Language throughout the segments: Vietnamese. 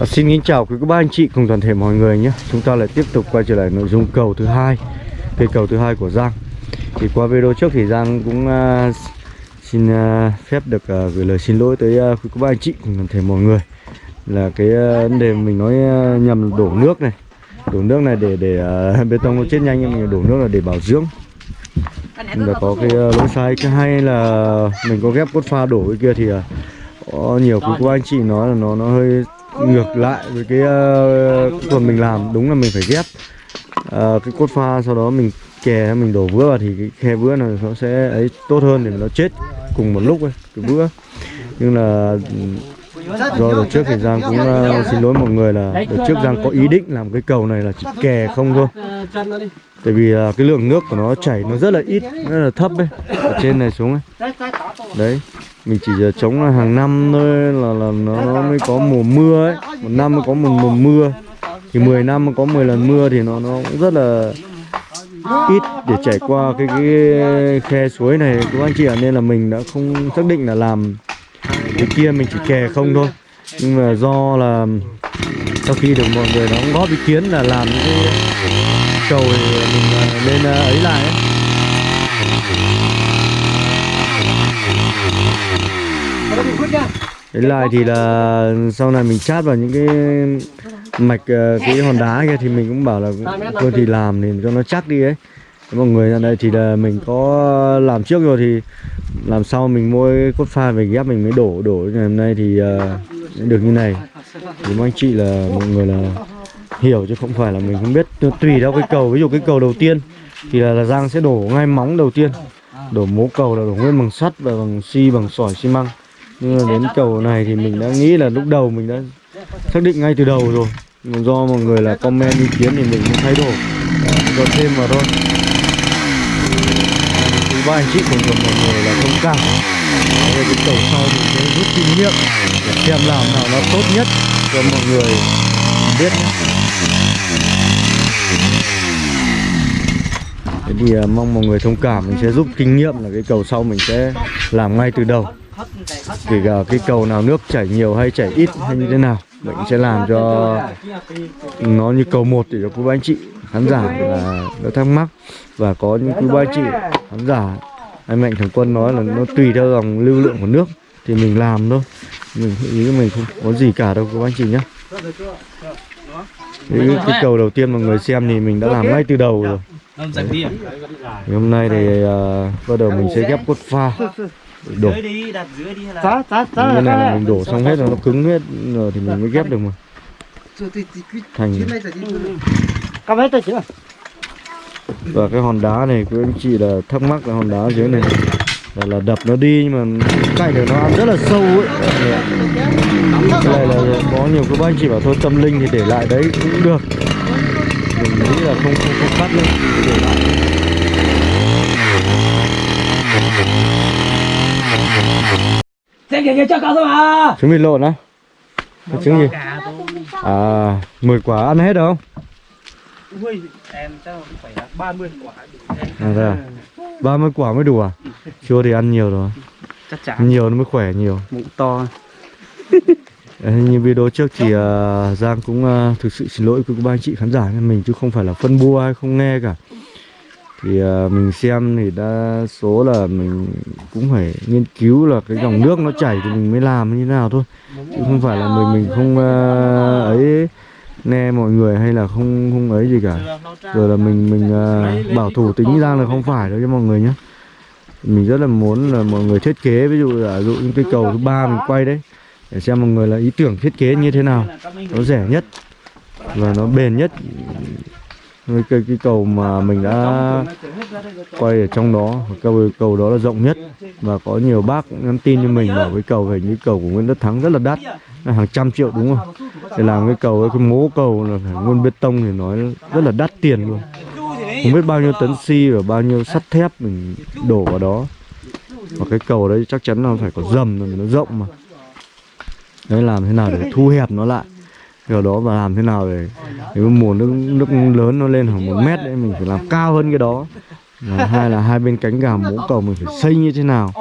À, xin kính chào quý cô bác anh chị cùng toàn thể mọi người nhé. Chúng ta lại tiếp tục quay trở lại nội dung cầu thứ hai Cây cầu thứ hai của Giang. Thì qua video trước thì Giang cũng uh, xin uh, phép được uh, gửi lời xin lỗi tới uh, quý cô bác anh chị cùng toàn thể mọi người. Là cái uh, vấn đề mình nói uh, nhầm đổ nước này. Đổ nước này để để uh, bê tông nó chết nhanh nhưng mình đổ nước là để bảo dưỡng. Và có cái uh, lỗi sai. Cái hay là mình có ghép cốt pha đổ cái kia thì uh, có nhiều quý cô anh chị nói là nó nó hơi ngược lại với cái ờ, uh, phần mình làm. Đúng là mình phải ghép uh, cái cốt pha sau đó mình kè mình đổ vữa vào thì cái khe vữa này nó sẽ ấy tốt hơn để nó chết cùng một lúc ấy, cái vữa. Nhưng là ừ, do đợt trước thì Giang cũng uh, xin lỗi mọi người là đợt trước Giang có ý định làm cái cầu này là chỉ kè không thôi. Tại vì uh, cái lượng nước của nó chảy nó rất là ít rất là thấp ấy ở trên này xuống ấy. Đấy mình chỉ giờ chống là hàng năm thôi là là nó, nó mới có mùa mưa ấy. Một năm mới có một mùa mưa. Thì 10 năm mới có 10 lần mưa thì nó nó cũng rất là ít để chảy qua cái cái khe suối này. Các anh chị ạ nên là mình đã không xác định là làm cái kia mình chỉ kè không thôi. Nhưng mà do là sau khi được mọi người đóng góp ý kiến là làm những cái cầu thì mình à, nên à, ấy lại ấy. Đấy lại thì là sau này mình chát vào những cái mạch ờ, cái hòn đá kia thì mình cũng bảo là thôi thì làm thì cho nó chắc đi ấy. Mọi người ra đây thì là mình có làm trước rồi thì làm sau mình mua cốt pha về ghép mình mới đổ đổ. Ngày hôm nay thì uh, được như này. Thì mong anh chị là mọi người là hiểu chứ không phải là mình không biết tùy theo cái cầu. Ví dụ cái cầu đầu tiên thì là, là Giang sẽ đổ ngay móng đầu tiên. Đổ mố cầu là đổ nguyên bằng sắt và bằng xi bằng sỏi xi măng nhưng mà đến cầu này thì mình đã nghĩ là lúc đầu mình đã xác định ngay từ đầu rồi. Do mọi người là comment ý kiến thì mình cũng thay đổi. Cho thêm vào thôi. Thứ ba anh chị cùng cùng mọi người là thông cảm. Về cái cầu sau mình sẽ rút kinh nghiệm để xem làm nào nó tốt nhất cho mọi người biết nhé. Thế thì uh, mong mọi người thông cảm mình sẽ giúp kinh nghiệm là cái cầu sau mình sẽ làm ngay từ đầu kể cả cái cầu nào nước chảy nhiều hay chảy ít hay như thế nào mình sẽ làm cho nó như cầu một để cho quý anh chị khán giả là nó thắc mắc. Và có những quý anh chị khán giả anh mạnh thường quân nói là nó tùy theo dòng lưu lượng của nước thì mình làm thôi. Mình ý mình không có gì cả đâu quý anh chị nhé cái, cái cầu đầu tiên mà người xem thì mình đã làm ngay từ đầu rồi. Đấy. hôm nay thì uh, bắt đầu mình sẽ ghép cốt pha đổ. Giá, giá, giá như là này là cái mình đổ xong hết rồi nó cứng hết rồi thì mình mới ghép được mà. Thành Cầm hết tay chưa? và cái hòn đá này quý anh chị là thắc mắc là hòn đá dưới này. Là, là đập nó đi nhưng mà cạnh này nó ăn rất là sâu ấy. Cái này là có nhiều các anh chị bảo thôi tâm linh thì để lại đấy cũng được. Mình nghĩ là không không không cắt lên để lại Xe kìa kìa cho cao thôi mà trứng vịt lộn á. Cái trứng gì? à 10 quả ăn hết được không? Ui, em chắc phải là 30 quả à, thế à? 30 quả mới đủ à? Chưa thì ăn nhiều rồi. Chắc chắn. Nhiều nó mới khỏe nhiều. Bụng to. Như video trước thì uh, Giang cũng uh, thực sự xin lỗi với các anh chị khán giả mình chứ không phải là phân bua hay không nghe cả thì uh, mình xem thì đa số là mình cũng phải nghiên cứu là cái dòng nước nó chảy thì mình mới làm như thế nào thôi. Chứ không phải là mình mình không uh, ấy nghe mọi người hay là không không ấy gì cả. Rồi là mình mình uh, bảo thủ tính ra là không phải đâu cho mọi người nhé mình rất là muốn là mọi người thiết kế ví dụ là dụ những cái cầu thứ ba mình quay đấy để xem mọi người là ý tưởng thiết kế như thế nào. Nó rẻ nhất và nó bền nhất cái cái, cái cầu mà mình đã quay ở trong đó cầu cầu đó là rộng nhất. Và có nhiều bác cũng nhắn tin cho mình bảo cái cầu về như cầu của Nguyễn đức Thắng rất là đắt là hàng trăm triệu đúng không? Để làm cái cầu cái mố cầu là phải nguyên bê tông thì nói rất là đắt tiền luôn. Không biết bao nhiêu tấn xi và bao nhiêu sắt thép mình đổ vào đó. Và cái cầu đấy chắc chắn là phải có dầm rồi nó rộng mà. Đấy làm thế nào để thu hẹp nó lại? Điều đó và làm thế nào để nếu mùa nước nước lớn nó lên khoảng một mét đấy mình phải làm cao hơn cái đó. Và hai là hai bên cánh gà mố cầu mình phải xây như thế nào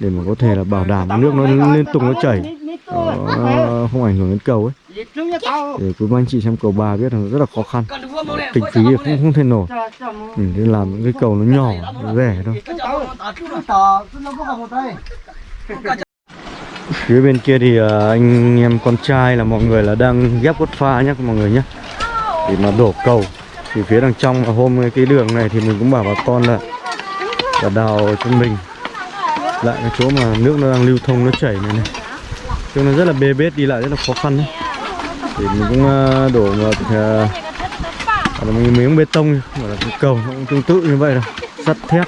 để mà có thể là bảo đảm nước nó liên tục nó chảy. Đó, không ảnh hưởng đến cầu ấy. Để quý anh chị xem cầu bà biết là rất là khó khăn. Kinh phí thì không không thể nổi. Mình nên làm những cái cầu nó nhỏ nó rẻ thôi phía bên kia thì à, anh em con trai là mọi người là đang ghép cốt pha nhé mọi người nhé để mà đổ cầu. Thì phía đằng trong là hôm cái đường này thì mình cũng bảo bà con là là đào cho mình. Lại cái chỗ mà nước nó đang lưu thông nó chảy này này. Cho nó rất là bê bết đi lại rất là khó khăn đấy thì mình cũng à, đổ một à, uh, là miếng bê tông gọi là cái cầu cũng tương tự như vậy thôi sắt thép.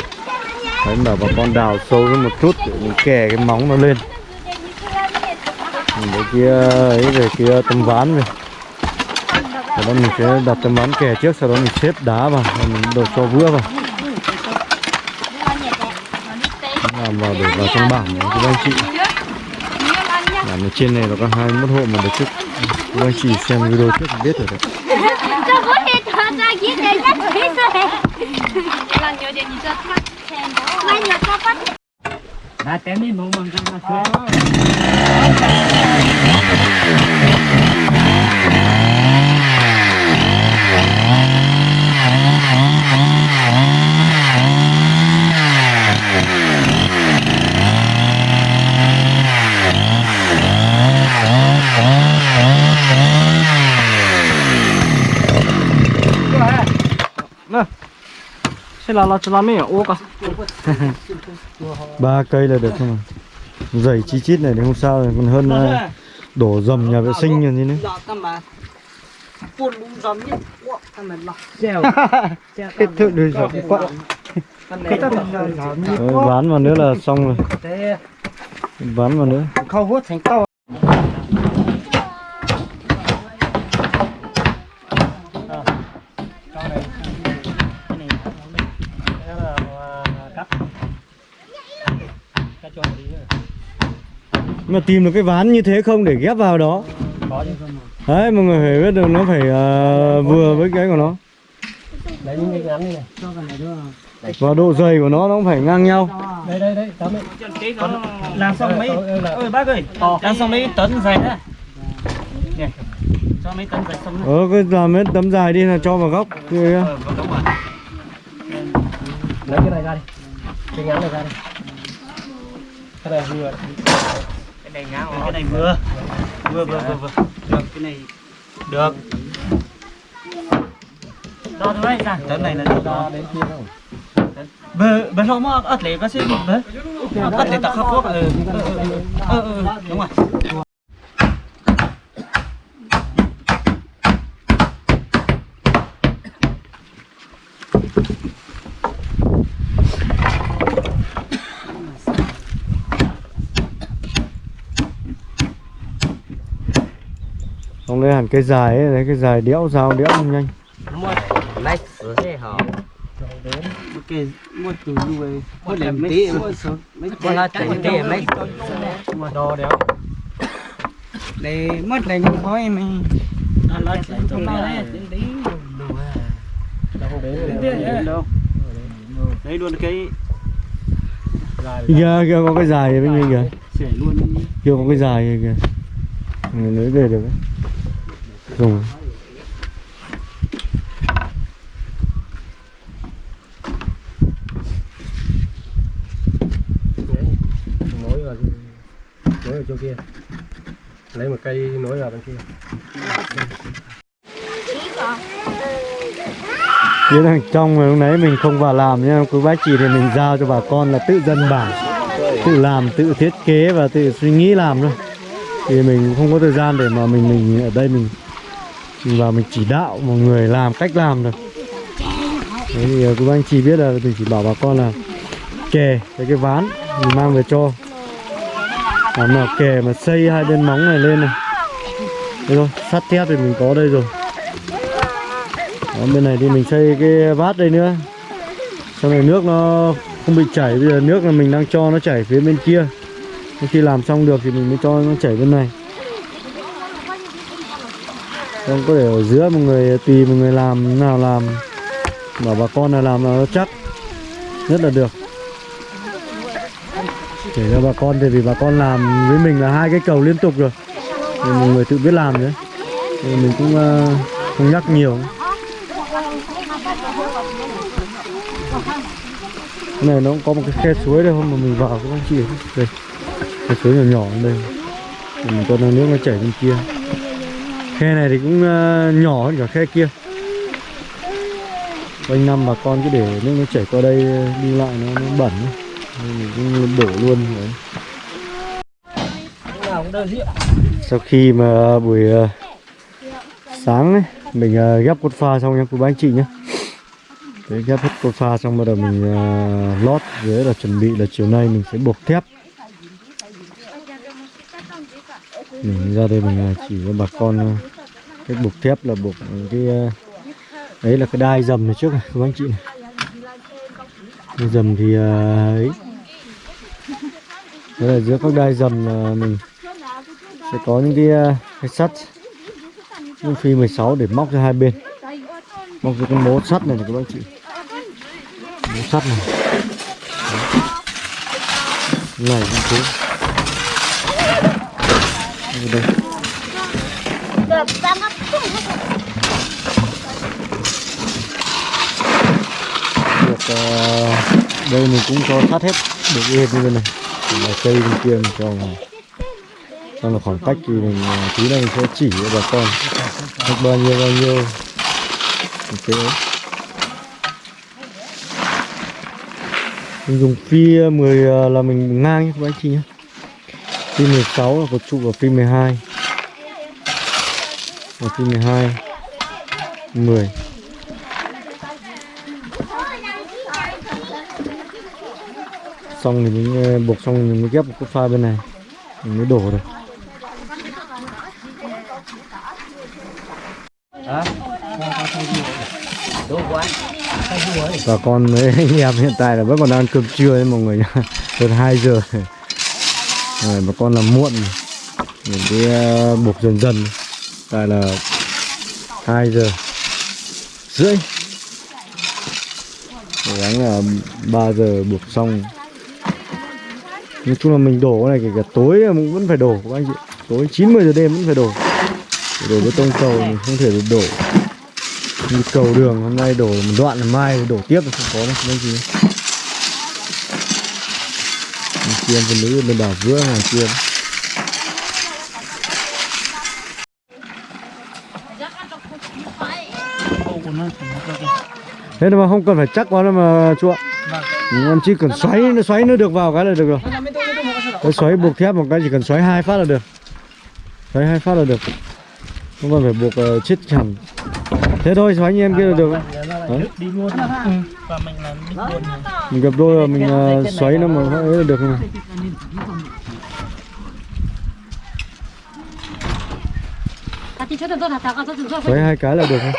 Đấy bảo bà con đào sâu hơn một chút để mình kè cái móng nó lên. Đấy kia ấy về kia tấm ván về. Sau đó mình sẽ đặt tấm ván kè trước sau đó mình xếp đá vào và mình đổ cho vữa vào. Làm vào để vào trong bảng của các anh chị. Làm ở trên này nó có 21 hộ mà được trước. Các anh chị xem video trước thì biết rồi đấy 나 때문에 못 먹잖아. Oh, Sẽ là là làm mấy ô cả. Ba cây là được không mà dày chi chít này thì không sao rồi còn hơn ờ, đổ dầm nhà vệ sinh như thế nữa. Kết thúc được rồi quá. Rồi, ván vào nữa là xong rồi. Ván vào nữa. Khâu hút thành to mà tìm được cái ván như thế không để ghép vào đó. Có chứ không đấy mọi người phải biết được nó phải ờ, vừa với cái của nó. Lấy những cái ngắn này Cho cái này. Nữa và độ dày của nó nó cũng phải ngang nhau. Đây đây đây tấm ấy làm xong mấy ơi bác ơi làm xong mấy tấn dày nè cho mấy tấn dày xong ờ cái làm mấy tấm dài đi là cho vào góc kia ờ lấy cái này ra đi. Cái ngắn này ra đi. Cái này vừa này ngắn cái này vừa vừa vừa vừa vừa được cái này được đo thôi đấy ra tấn này là đo đến kia đâu bờ bờ không mà ớt lệ có xin bờ ớt lệ tao khóc quốc ờ ờ ờ ờ đúng rồi không lấy hẳn cây dài ấy, lấy cái dài đẽo dao đẽo không nhanh. Lấy sữa thế hả? Cái mua từ nuôi Mua làm tí. mà. mấy con là mấy mà đo đéo để mất lại trong này đâu. Đấy luôn cái kia kia có cái dài bên mình kìa. Kia có cái dài kìa. Người lấy về được đấy dùng nối vào nối ở chỗ kia. Lấy một cây nối vào bên kia. Phía đằng trong mà lúc nãy mình không vào làm nha quý bác chị thì mình giao cho bà con là tự dân bản tự làm tự thiết kế và tự suy nghĩ làm thôi. Thì mình không có thời gian để mà mình mình ở đây mình, và mình chỉ đạo mọi người làm cách làm được Đấy thì ờ, các anh chị biết là mình chỉ bảo bà con là kè cái cái ván mình mang về cho. Làm nào kè mà xây hai bên móng này lên này. Thế thôi sắt thép thì mình có đây rồi. Đó, bên này thì mình xây cái vát đây nữa. Sau này nước nó không bị chảy bây giờ nước là mình đang cho nó chảy phía bên kia. Khi làm xong được thì mình mới cho nó chảy bên này không có để ở giữa một người tùy một người làm nào làm bảo bà con là làm nó chắc rất là được. Để cho bà con thì vì bà con làm với mình là hai cái cầu liên tục rồi. Thì một người tự biết làm đấy, thì mình cũng uh, không nhắc nhiều. Cái này nó cũng có một cái khe suối đây không? Mà mình vào các anh chị đây khe suối nhỏ nhỏ đây. Mình cho nước nó chảy bên kia khe này thì cũng ờ, nhỏ hơn cả khe kia quanh năm bà con cứ để nước nó chảy qua đây ờ, đi lại nó, nó bẩn. Nên mình cũng đổ luôn đấy. sau khi mà buổi ờ, sáng ấy, mình ghép cốt pha xong nha cô bác anh chị nhé Đấy, ghép hết cốt pha xong bắt đầu mình lót dưới là chuẩn bị là chiều nay mình sẽ buộc thép mình ra đây mình à, chỉ cho bà con à, cái cách buộc thép là buộc cái à, đấy là cái đai dầm này trước này cô bác anh chị này. Đai dầm thì ấy. Đấy là giữa các đai dầm là mình sẽ có những cái, cái sắt. Những phi 16 để móc ra hai bên. Móc ra cái mố sắt này này các bác chị. Mố sắt này. Này cũng thế. Đây, đây được uh, đây mình cũng cho thoát hết được yên như thế này. Còn cây bên kia mình cho vào. Xong là khoảng cách thì mình ờ, tí nữa mình sẽ chỉ cho bà con. Cách bao nhiêu bao nhiêu. Ok mình dùng phi 10 ờ, là mình ngang nhé các anh chị nhé pin 16 là có trụ vào pin 12 và pin 12 10 xong thì mình ờ, buộc xong thì mình mới ghép một cốt pha bên này. Mình mới đổ được. Bà con với anh em hiện tại là vẫn còn đang ăn cơm trưa đấy mọi người nhá. Gần 2 giờ rồi bà con làm muộn mình đi ờ, buộc dần dần. Tại là 2 giờ rưỡi. Cố gắng là 3 giờ buộc xong. Nói chung là mình đổ cái này kể cả tối mình vẫn phải đổ, các anh chị. Tối 90 giờ đêm vẫn phải đổ. Đổ bê tông cầu mình không thể được đổ. Như cầu đường hôm nay đổ một đoạn là mai, đổ tiếp là không có đâu anh chị bên kia bên nữ bên đảo vữa ngoài kia thế mà không cần phải chắc quá đâu mà chú ạ. Ừ, em chỉ cần xoáy nó xoáy nó được vào cái là được rồi. Cái xoáy buộc thép một cái chỉ cần xoáy hai phát là được. Xoáy hai phát là được. Không cần phải buộc uh, chết hẳn thế thôi xoáy như em kia là được Đấy. đi luôn và mình làm đi luôn mình gặp đôi là mình ờ, xoáy nó mà ấy là được mà xoáy hai cái là được thôi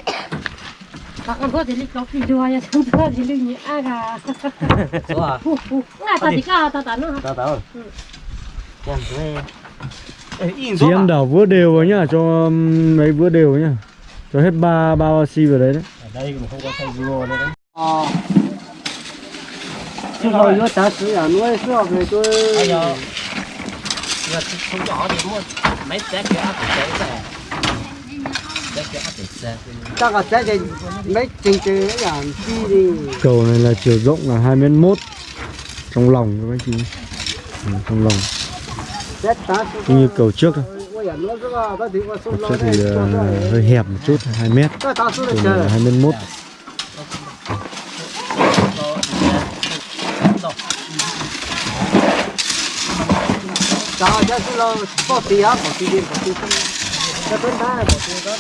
Akan buat jadi kopi dua ya, sudah jadi ni aga. à Nggak tadi kah tata no. thuê Ê, in chị em đảo vữa đều vào nhá cho um, mấy vữa đều nhá cho hết ba ba xi vào đấy đấy đây mà không có xay dưa nữa đấy. Chứ rồi. nó ta sử à nuôi sử về tôi bây giờ. Giờ không nhỏ thì mua mấy té cái áp té xe. Té cái áp xe. Sẽ thì mấy trình trình ấy là chi đi. Cầu này là chiều rộng là hai mét mốt. Trong lòng các bác chị. Ừ, trong lòng. Sẽ như cầu trước thôi à là ta thì ờ, hơi hẹp một chút 2 mét chờ hai mét mốt ta sẽ số là bỏ tí á bỏ tí đi bỏ tí không ta tuấn ta bỏ tí đó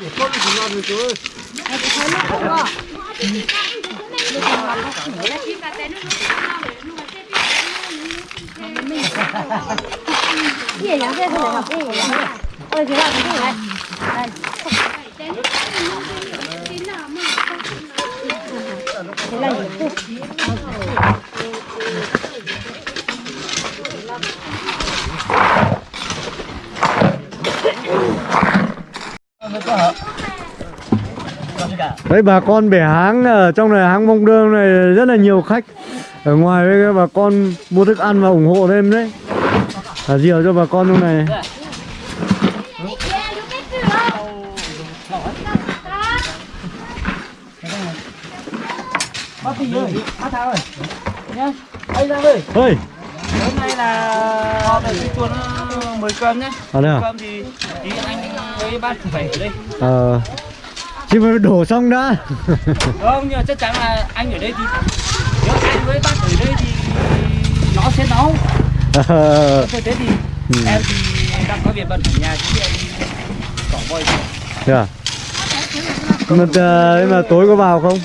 để con thì lo được rồi Iya yang cái gì học ini ya. Ôi thế là cái gì này? Đây. Thế là gì? Đấy bà con bẻ háng ở trong này háng mông đương này rất là nhiều khách Ở ngoài với bà con mua thức ăn và ủng hộ thêm đấy Thả diều cho bà con trong này Bác Thị ơi, bác Thảo ơi. Nhá. Anh Giang ơi, Ơi, hôm nay là họ để chuồn mời cơm nhé. ở đây à? Cơm thì tí anh với bác phải ở đây. Ờ Chứ mà đổ xong đã Không, nhưng mà chắc chắn là anh ở đây thì nếu anh với bác ở đây thì nó sẽ nấu. Ờ, Thế thế thì Ừ. em thì đang có việc bận ở nhà chứ em cỏ voi Thế à? Mà, nhưng mà tối có vào không?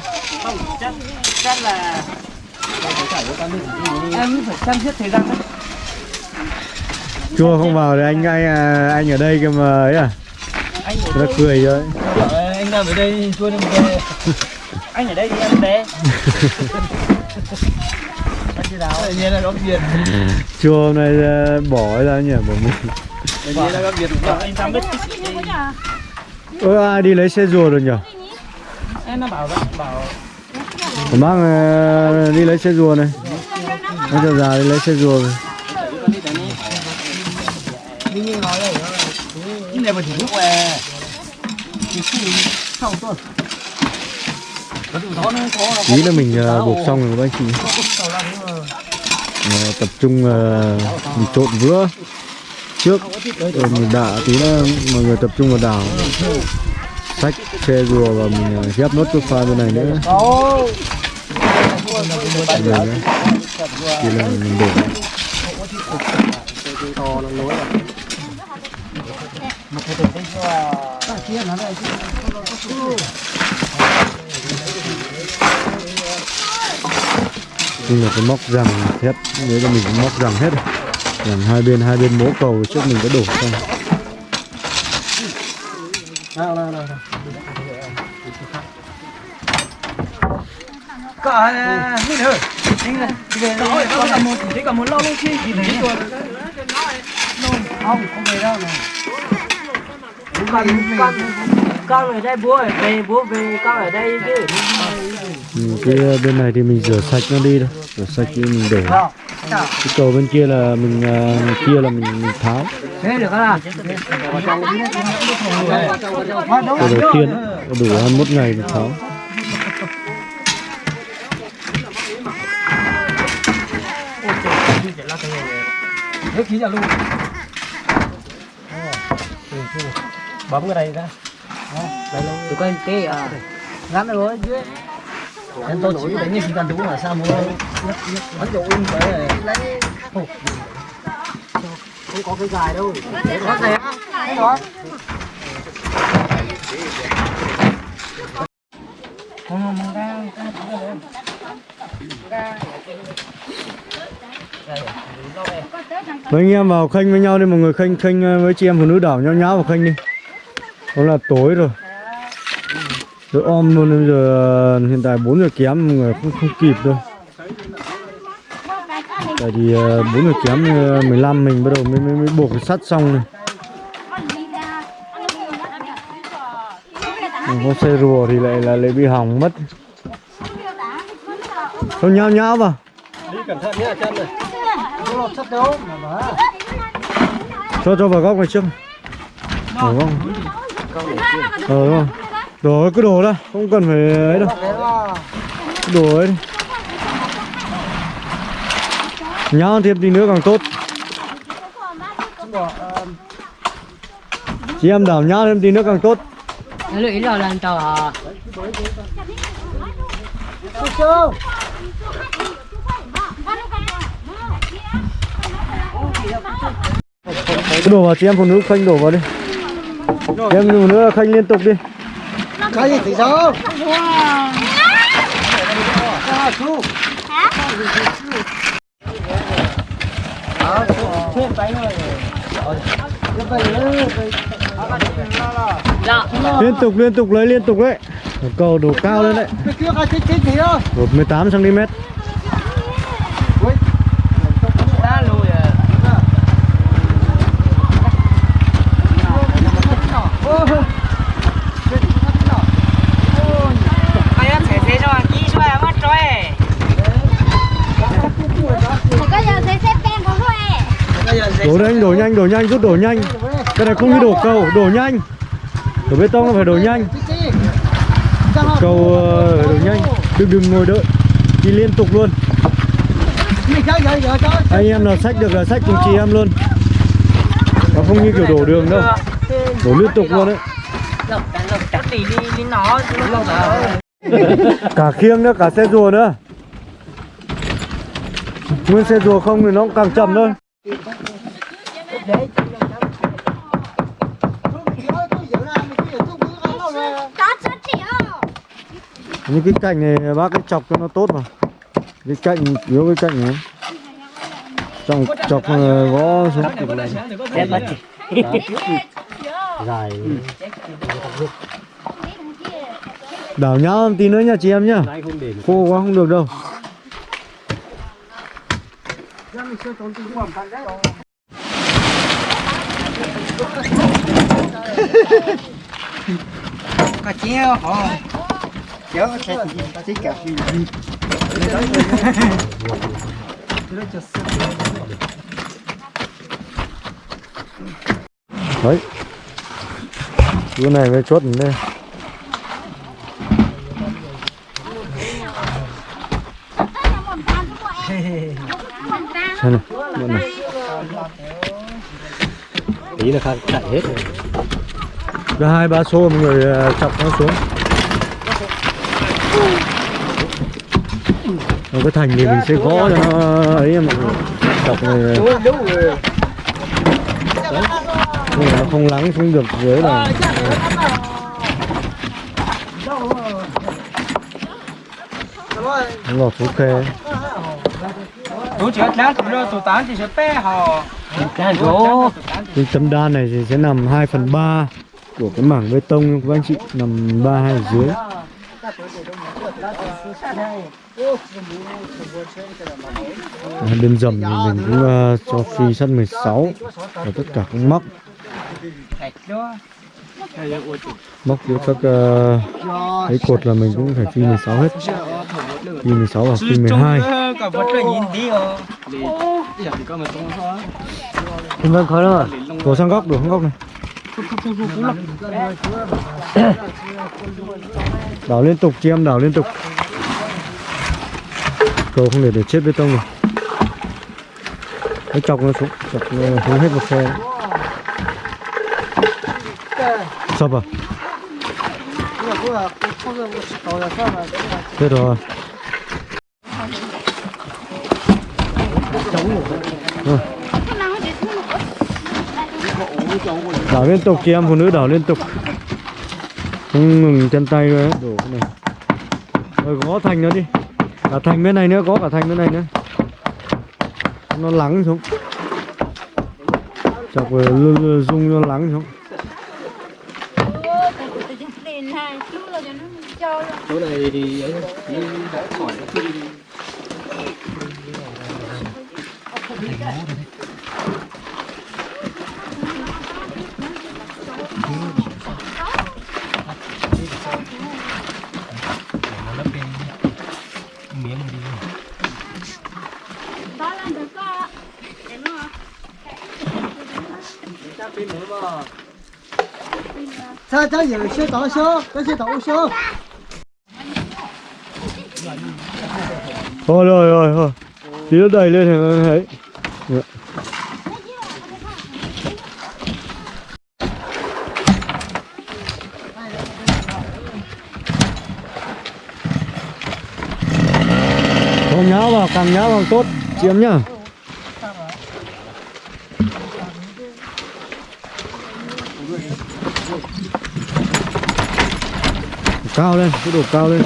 không chắc chắc là em phải xem xét thời gian đấy. Chua không vào thì anh anh à, anh ở đây cơ mà ấy à Nó cười rồi Ờ, nằm ở đây chua em về. anh ở đây thì em về. Tự nhiên là có việc. Chua hôm nay ờ, bỏ ra nhỉ bỏ mình Tự nhiên là có việc. Anh sang biết Ơ ai đi lấy xe rùa rồi nhỉ? em nó bảo bảo bác ờ, đi lấy xe rùa này Bác cho già đi lấy xe rùa rồi cái này mà chỉ lúc về Ý là mình ờ, buộc xong rồi các anh chị. Ờ, Tập trung ờ, mình trộn vữa. Trước rồi mình đạ tí nữa mọi người tập trung vào đảo. Xách xe rùa và mình ờ, ghép nốt cái pha bên này nữa. Rồi nữa. Thì là mình để nhưng là cái móc rằng thép nếu là mình cũng móc rằng hết. Rồi rằng hai bên hai bên mố cầu trước mình có đổ xong cả mình ơi. Anh là có cả một chỉ cả một thấy rồi không không về đâu này con con con ở đây bố ở về bố về con ở đây chứ ừ, cái bên này thì mình rửa sạch nó đi thôi rửa sạch thì mình để. Cái cầu bên kia là mình à, kia là mình, mình tháo. Thế được không nào? Cái đầu tiên đủ 21 ngày mình tháo. Nước khí ra luôn bấm cái đây ra. Tụi con cái à ngắn rồi dưới em tôi chỉ đánh như chỉ cần đúng là sao mua bắn dụ in phải lấy không có cái dài đâu. Có dài cái đó. Không đang mấy anh em vào khênh với nhau đi mọi người khênh khênh ờ, với chị em phụ nữ đảo nhau nháo vào khênh đi đó là tối rồi. Rồi om luôn bây giờ ờ, hiện tại 4 giờ kém người không không kịp đâu. Tại vì ờ, 4 giờ kém ờ, 15 mình bắt đầu mới mới, mới buộc sắt xong này. Còn có xe rùa thì lại là lại bị hỏng mất. Không nhau nhau vào. Đi cẩn thận nhé chân này. Lọt sắt đâu cho cho vào góc này trước. Ở góc ờ đúng không đổ cứ đổ ra không cần phải ấy đâu. Đổ ấy đi. Nháo thêm tí nữa càng tốt. Chị em đảo nháo thêm tí nữa càng tốt. Lưỡi rồi lần tàu à cứ đổ vào chị em phụ nữ khênh đổ vào đi chị em phụ nữ khênh liên tục đi. Cái gì thì sao liên tục liên tục lấy liên tục đấy. Cầu đổ cao lên đấy. Cái kia cái chết chết gì đó đổ 18 cm đã lùi à đổ nhanh đổ nhanh đổ nhanh, rút đổ nhanh. Cái này không như đổ cầu, đổ nhanh. Đổ bê tông là phải đổ nhanh. Cầu ờ, đổ nhanh. Đừng đừng ngồi đợi. Đi liên tục luôn. Anh em nào sách được là sách cùng chị em luôn. Nó không như kiểu đổ đường đâu. Đổ liên tục luôn đấy. Cả khiêng nữa, cả xe rùa nữa. Nguyên xe rùa không thì nó cũng càng chậm thôi. Những cái cạnh này bác cái chọc cho nó tốt vào cái cạnh yếu cái cạnh này. Chọc chọc ờ, gõ xuống. Dài. Đảo nhá tí nữa nha chị em nhá. Không khô quá không được đâu. Có chéo hả kéo cái cái cả gì đấy. Cái này mới chốt lên xem này. Bọn này. Tí là khai chạy hết rồi. Ra hai ba xô mọi người ờ, chọc nó xuống. Còn cái thành thì mình sẽ gõ cho nó, ấy em mọi chọc này nhưng mà nó không lắng xuống được dưới là nó lọt xuống khe Tụi chị láng tụi nó tụi tán thì sẽ bé họ cái tấm đan này thì sẽ nằm 2 phần 3 của cái mảng bê tông, các anh chị. Nằm 3 hai ở dưới. À, đêm dầm thì mình cũng uh, cho free sắt 16 và tất cả các móc. Móc giữa các uh, cái cột là mình cũng phải phi 16 hết. Phi 16 và phi 12 vâng khó đâu à sang góc, đổ sang góc này. Đảo liên tục, chị em đảo liên tục Cầu không để để chết bê tông rồi Cái chọc nó xuống, chọc nó xuống hết một xe Sập à? Chết rồi Hãy Rồi đảo liên tục chị em phụ nữ đảo liên tục. Không ngừng chân tay rồi đổ cái này. Rồi gõ thành nó đi. Cả thành bên này nữa có cả thành bên này nữa. Nó lắng xuống. Chọc lư- rung nó lắng xuống. Chỗ này thì ấy khỏi nó sao sao giờ chưa tỏ số có chưa tỏ số thôi rồi rồi thôi. Tí nó đầy lên thì nó thấy Dạ. Không nháo vào, càng nhá càng tốt chiếm nhá. Cao lên, cứ đổ cao lên.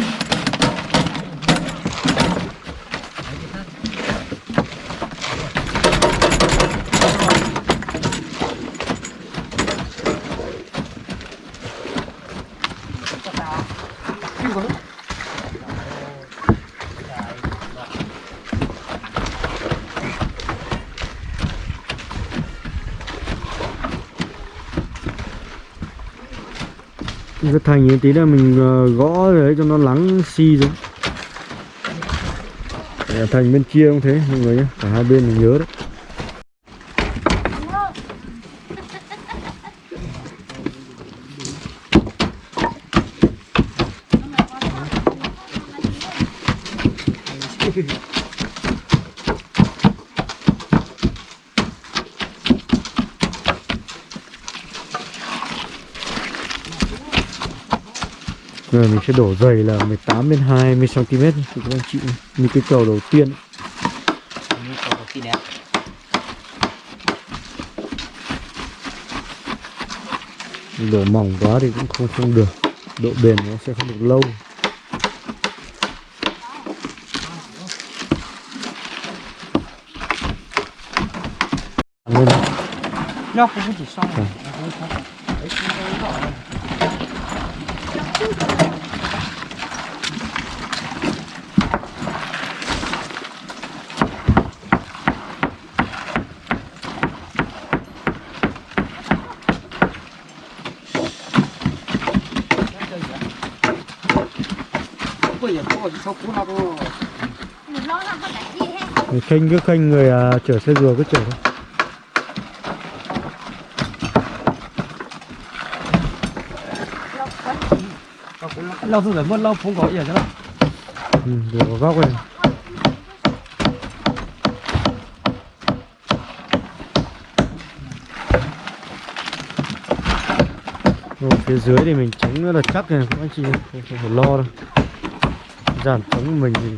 Cái thành như tí là mình ờ, gõ đấy cho nó lắng xi si thành bên kia cũng thế, mọi người nhé cả hai bên mình nhớ đấy. Sẽ đổ dày là 18 đến 20 cm nhé, các anh chị như cái cầu đầu tiên Như cầu đầu tiên đẹp. đổ mỏng quá thì cũng không không được. Độ bền nó sẽ không được lâu. Lên Nó có chỉ xong. bây giờ có số cũ nào đâu Mình lo làm cái gì hết. Người khênh cứ khênh người à, chở xe rùa cứ chở thôi. Lâu rồi mất lâu không có gì nữa. ừ, rùa vào góc này. Rồi, phía dưới thì mình rất là chắc này các anh chị không phải lo đâu Giản trống của mình thì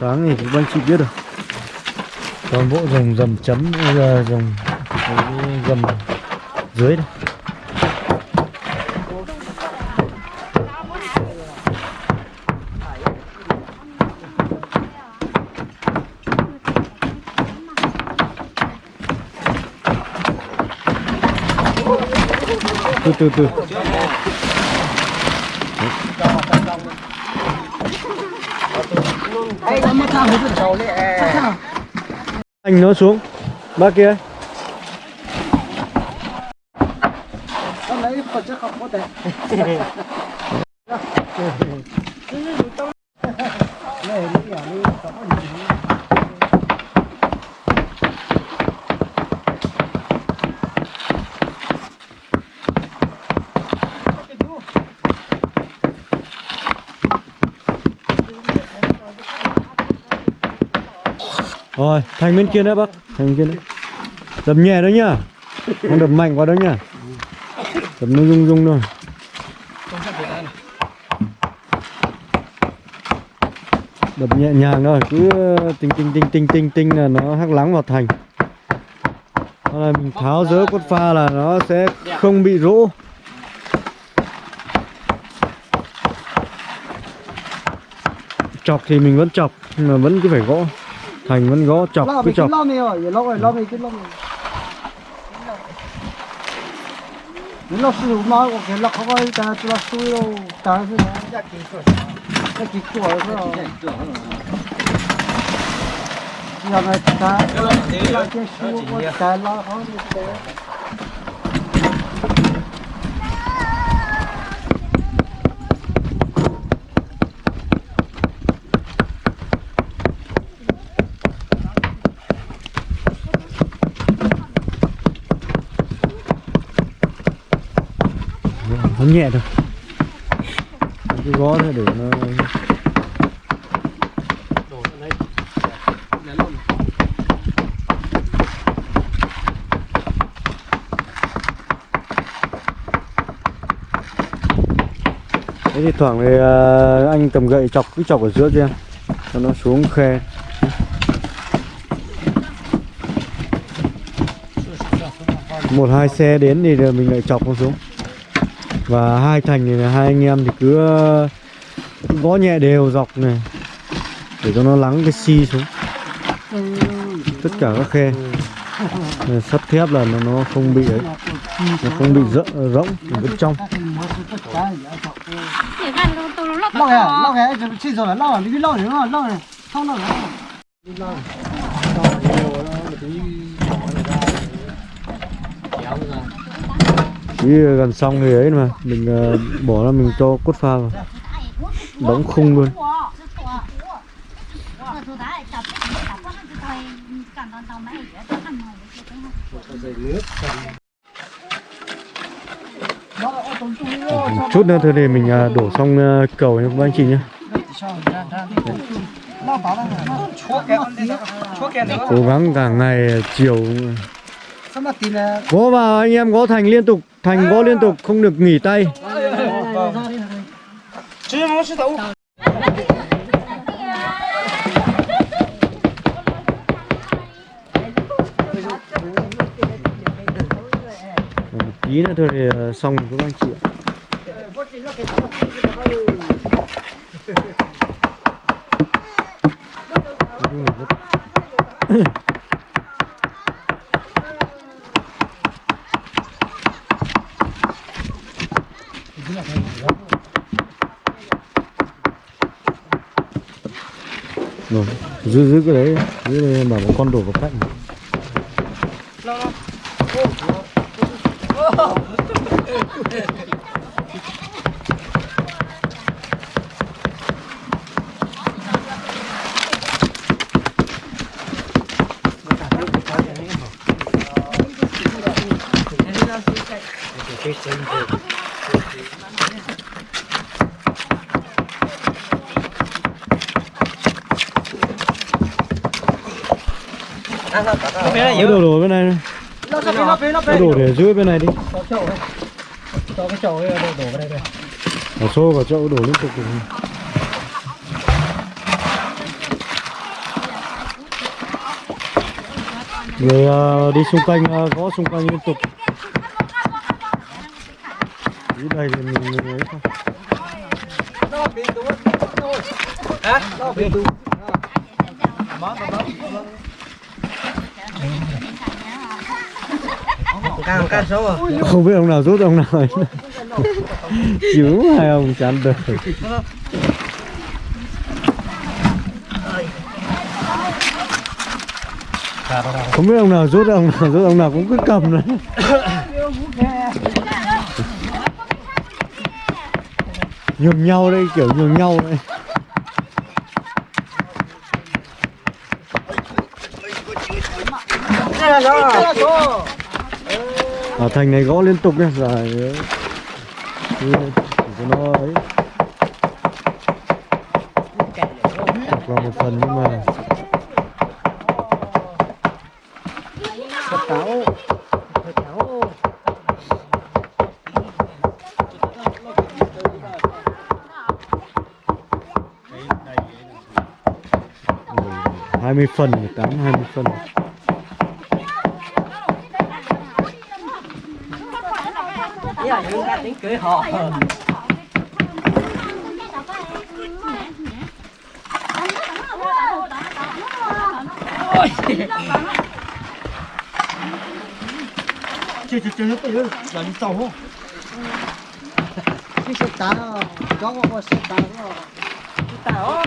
sáng thì cũng anh chị biết rồi. Toàn bộ dòng dầm chấm bây giờ dòng dầm dưới đây. Từ từ từ ấy nó mất sao hết rồi đầu đấy anh nó xuống. Bác kia. Lấy phần chất không có thể rồi thành bên kia nữa, bác. Thành bên kia nữa. Đập nhẹ đó nhá. Không đập mạnh quá đó nhá. Đập nó rung rung thôi. Đập nhẹ nhàng thôi, cứ tinh tinh tinh tinh tinh tinh là nó hắc lắng vào thành. Sau là mình tháo dỡ cốt pha là nó sẽ không bị rỗ chọc thì mình vẫn chọc, nhưng mà vẫn cứ phải gõ thành vẫn gõ chọc cứ chọc. cứ lo mình rồi giờ lo rồi lo mình cứ lo mình nếu nó sử dụng nói cái nó không có ta cho nó xui đâu. Ta sẽ nói. Chắc chỉ sửa chắc chỉ sửa thôi. Giờ này ta ta cái xui không được bấm nhẹ thôi. Cứ gõ thôi để nó thế thì thoảng thì ờ, anh cầm gậy chọc, cứ chọc ở giữa cho em cho nó xuống khe. Một hai xe đến thì mình lại chọc nó xuống và hai thành này hai anh em thì cứ gõ nhẹ đều dọc này để cho nó lắng cái xi xuống tất cả các khe sắt thép là nó, nó không bị ấy nó không bị rỡ, rỗng ở bên trong Để gan tôi tôi nó lo kìa lo kìa chịu chi rồi là lo đi lo nữa lo này không lo nữa Ý gần xong thì ấy mà. Mình ờ, bỏ ra mình cho cốt pha vào. Đóng khung luôn. Chút nữa thôi thì mình ờ, đổ xong ờ, cầu nha các anh chị nhé cố gắng cả ngày chiều. Gõ vào anh em gõ thành liên tục thành gõ liên tục không được nghỉ tay. Chứ một tí nữa thôi thì ờ, xong rồi các anh chị ạ. Nói chung là rất- rồi giữ giữ cái đấy giữ đây bảo một con đổ vào cạnh cái đổ đổ bên này này. nó sẽ nó nó đổ để giữ bên này đi cho chậu ấy cho cái chậu ấy đổ đổ vào đây đây Ở xô vào chậu đổ liên tục. Người ờ, đi xung quanh ờ, gõ xung quanh liên tục. Dưới đây thì mình ấy thôi. nó hả nó bị đúng à Không biết ông nào rút ông nào ấy. Hai ông chán đời. Không biết ông nào rút ông nào rút ông nào cũng cứ cầm đấy. nhường nhau đây kiểu nhường nhau đây là đó à, thành này gõ liên tục nhá. Dạ, Dài cho nó ấy. Qua một phần nhưng mà hai mươi phần tám hai mươi phần. Cười họ. Chưa chưa chưa tới rồi là đi tàu không cái sợi tá cho có sợi tá đó Tao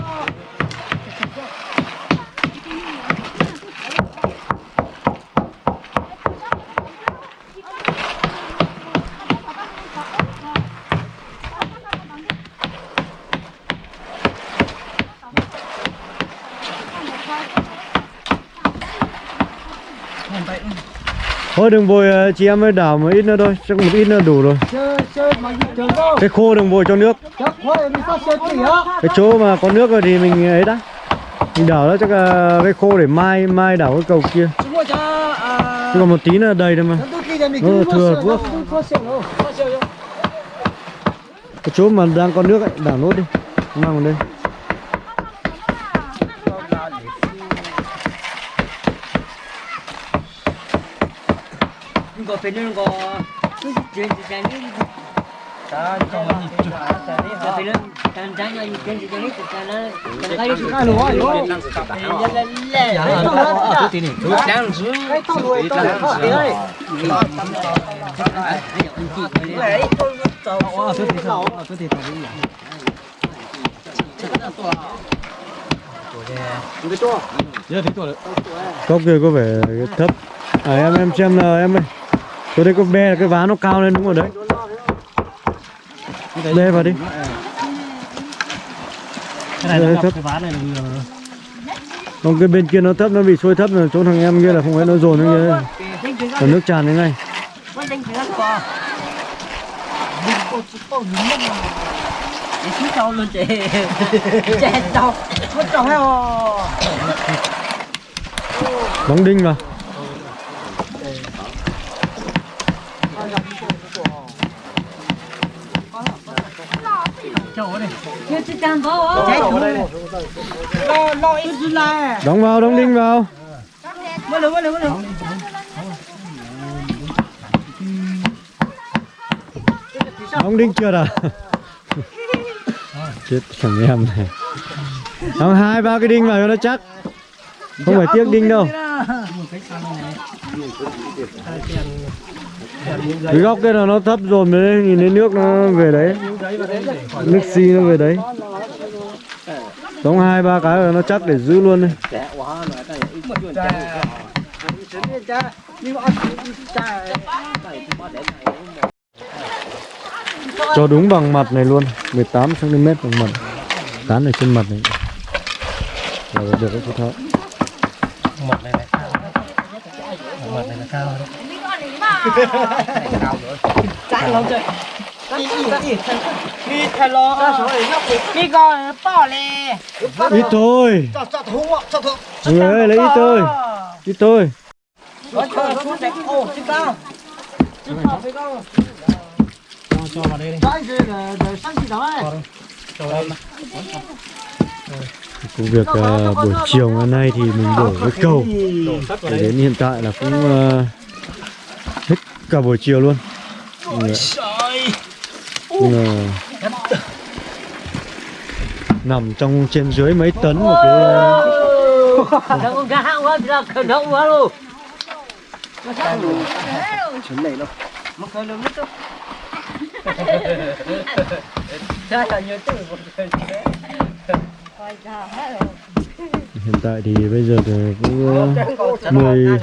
thôi đừng vội ờ, chị em ơi đảo một ít nữa thôi chắc một ít nữa đủ rồi. Cái khô đừng vội cho nước. Cái chỗ mà có nước rồi thì mình ấy đã. Mình đảo đó chắc là cái khô để mai mai đảo cái cầu kia. À chứ còn một tí nữa đầy thôi mà. Nó thừa đâu. Cái chỗ mà đang có nước ấy đảo nốt đi. Mang vào đây 이거 배는 거 전지장이 자 이거 많이 저 배는 전장이 전지장이 있잖아 전가리 cái lúa lúa 랄랄랄 cái tao nuôi tao nuôi tao nuôi cốc kia có vẻ thấp à em em xem là em ơi tôi đây có bè cái ván nó cao lên đúng rồi đấy. Bê vào đi. cái này nó thấp. cái ván này là còn cái bên kia nó thấp nó bị sôi thấp rồi. Chỗ thằng em kia là không phải nó dồn như thế còn nước tràn thế ngay. Luôn chị Mất hay Đóng đinh vào Chết Lo, lo ít dư lại Đóng vào, đóng đinh vào. Đóng đinh chưa à Chết thằng em này. Đóng hai ba cái đinh vào cho nó chắc. Không phải tiếc đinh đâu cái góc kia là nó thấp rồi mới nhìn thấy nước nó về đấy. Nước xi nó về đấy. Đóng hai, ba cái là nó chắc để giữ luôn đây Cho đúng bằng mặt này luôn 18cm bằng mặt. Cán ở trên mặt này. Là được đấy, chú thợ Mặt này là cao. Mặt này là cao đấy. Chạy lâu chơi Đi, đi, đi Đi thay lo Đi coi bỏ lê Ít thôi Mọi người ơi lấy ít thôi. Ít thôi. Nó chơi xuống đẹp. Ồ, trên cao. Trên cao, trên cao. Cho vào đây đi. Cho đây Công việc ờ, buổi chiều ngày nay thì mình đổ cái cầu. Vào Để đến hiện tại là cũng ờ, cả buổi chiều luôn Ôi Nằm trong trên dưới mấy tấn một cái ờ, Nó con gà quá, là khẩn hậu quá luôn. Chuẩn này đâu Mà khẩn hậu nhất đâu Ra là nhớ từ một khẩn Hiện tại thì bây giờ thì cũng ờ, 10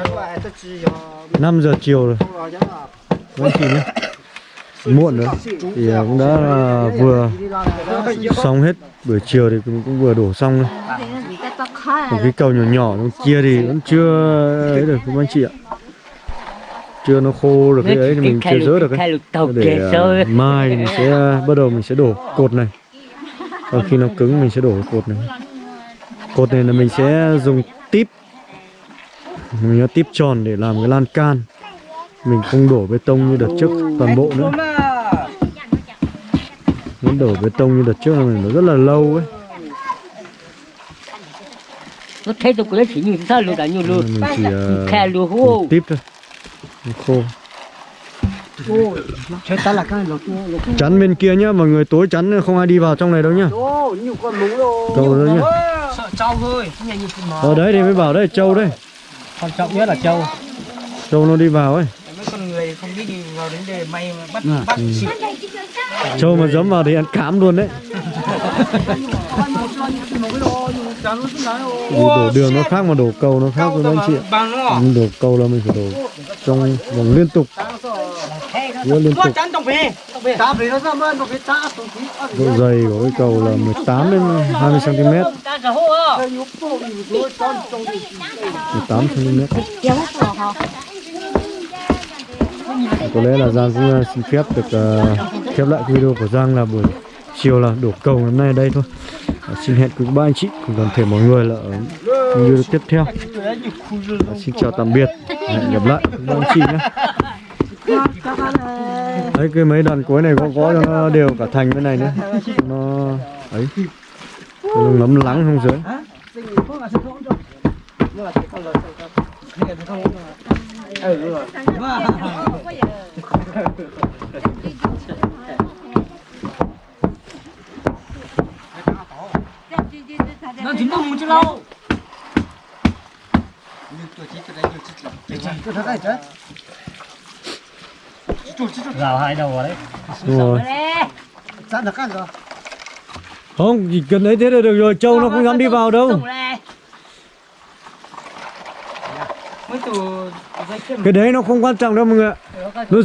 5 giờ chiều rồi. Vâng chị nhé Muộn rồi. Thì ờ, cũng đã là vừa xong hết buổi chiều thì cũng, cũng vừa đổ xong rồi Còn cái cầu nhỏ nhỏ kia thì vẫn chưa ấy được các anh chị ạ. Chưa nó khô được cái ấy thì mình chưa rỡ được ấy. Để uh, mai thì mình sẽ uh, bắt đầu mình sẽ đổ cột này. Và khi nó cứng mình sẽ đổ cột này cột này là mình sẽ dùng típ mình có típ tròn để làm cái lan can. Mình không đổ bê tông như đợt trước toàn bộ nữa. Muốn đổ bê tông như đợt trước là nó rất là lâu ấy. Nó thấy tôi cũng chỉ nhìn sao luôn đã nhiều luôn mình chỉ ờ, luôn hô típ thôi. Nó khô. Cái chắn bên kia nhá mọi người tối chắn không ai đi vào trong này đâu nhá. Múng rồi nhá Sợ trâu thôi ở đấy thì mới bảo đây trâu đây Quan trọng nhất là trâu. Trâu nó đi vào ấy không biết đi vào đến để may mà bắt bắt xịt trâu mà dẫm vào thì ăn cám luôn đấy. Đổ đường nó khác mà đổ cầu nó khác với anh chị ạ. mình đổ cầu là mình phải đổ trong vòng liên tục. Giữa liên tục. Độ dày của cái cầu là 18 đến 20 cm Ta cả hô á đây nhúc bộ thì rồi con trong thì 18 cm có lẽ là Giang cũng ờ, xin phép được uh, khép lại video của Giang là buổi chiều là đổ cầu hôm nay ở đây thôi. Và xin hẹn quý ba anh chị cùng toàn thể mọi người là ở video tiếp theo. Và xin chào tạm biệt hẹn gặp lại ba anh chị nhé. Đấy cái mấy đoạn cuối này có có cho nó đều cả thành bên này nữa. Nó ấy cho nó ngấm lắng không dưới. Nó chỉ mong một chút lâu? Cứ thế này chứ Rào hai đầu vào đấy. Đúng rồi rồi. Không chỉ cần ấy thế là được rồi trâu nó không dám đi vào đâu cái đấy nó không quan trọng đâu mọi người ạ. Nó